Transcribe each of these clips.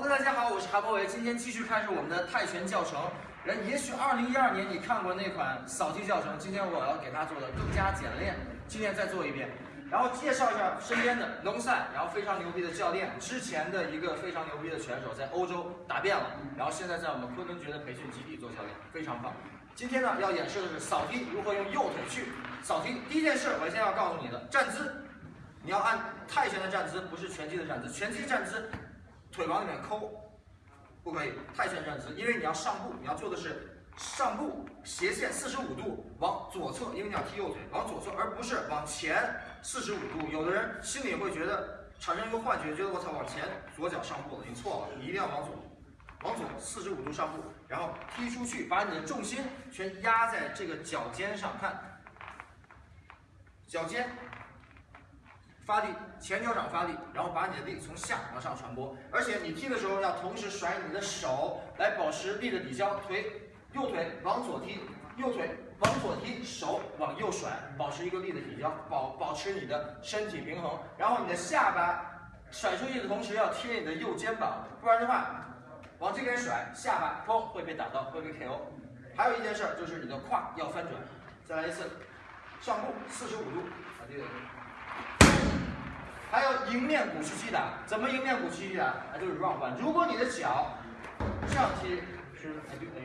Hello，大家好，我是韩博维，今天继续开始我们的泰拳教程。人也许二零一二年你看过那款扫踢教程，今天我要给他做的更加简练。今天再做一遍，然后介绍一下身边的龙赛，然后非常牛逼的教练，之前的一个非常牛逼的选手，在欧洲打遍了，然后现在在我们昆仑决的培训基地做教练，非常棒。今天呢要演示的是扫踢，如何用右腿去扫踢。第一件事，我先要告诉你的站姿，你要按泰拳的站姿，不是拳击的站姿。拳击站姿。腿往里面抠，不可以泰拳站姿，因为你要上步，你要做的是上步斜线四十五度往左侧，因为你要踢右腿往左侧，而不是往前四十五度。有的人心里会觉得产生一个幻觉，觉得我操往前左脚上步了，你错了，你一定要往左，往左四十五度上步，然后踢出去，把你的重心全压在这个脚尖上，看脚尖。发力，前脚掌发力，然后把你的力从下往上传播，而且你踢的时候要同时甩你的手来保持力的抵消，腿右腿往左踢，右腿往左踢，手往右甩，保持一个力的抵消，保保持你的身体平衡，然后你的下巴甩出去的同时要贴你的右肩膀，不然的话往这边甩，下巴砰会被打到，会被 KO。还有一件事就是你的胯要翻转，再来一次，上步四十五度，啊对。还有迎面鼓去击打，怎么迎面鼓去击打？啊，就是 run 弯。如果你的脚这样踢，是哎对哎，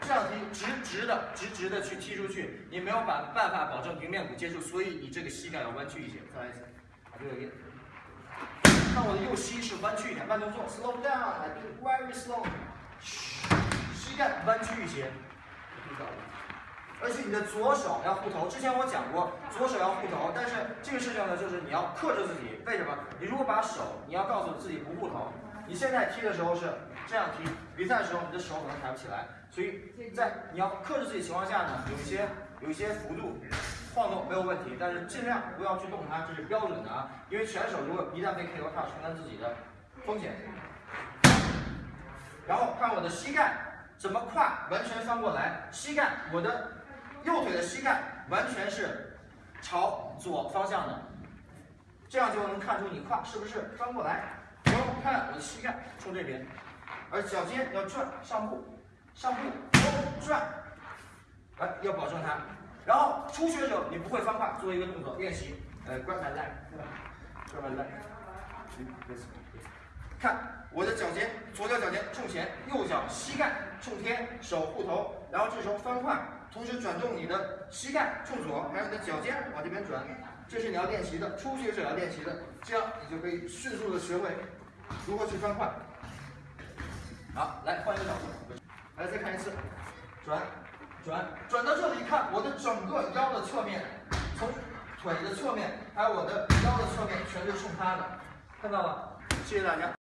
这样踢直直的直直的去踢出去，你没有办办法保证迎面鼓接触，所以你这个膝盖要弯曲一些。再来一次，啊对，看我的右膝是弯曲一点，慢动作，slow down，哎对，very slow，膝盖弯曲一些，而且你的左手要护头，之前我讲过，左手要护头，但是这个事情呢，就是你要克制自己。为什么？你如果把手，你要告诉自己不护头。你现在踢的时候是这样踢，比赛的时候你的手可能抬不起来，所以在你要克制自己情况下呢，有一些有一些幅度晃动没有问题，但是尽量不要去动它，这是标准的啊。因为拳手如果一旦被 KO，他要承担自己的风险。然后看我的膝盖怎么跨完全翻过来，膝盖我的。右腿的膝盖完全是朝左方向的，这样就能看出你胯是不是翻过来。然后看我的膝盖冲这边，而脚尖要转上步，上步转，来要保证它。然后初学者你不会翻胯，做一个动作练习，呃，grab my leg，grab my leg，看我的脚尖，左脚脚尖冲前，右脚膝盖冲天，手护头，然后这时候翻胯。同时转动你的膝盖冲左，还有你的脚尖往这边转，这是你要练习的，初学者要练习的，这样你就可以迅速的学会如何去翻胯。好，来换一个角度，来再看一次，转，转，转到这里看我的整个腰的侧面，从腿的侧面，还有我的腰的侧面，全是冲他的，看到了？谢谢大家。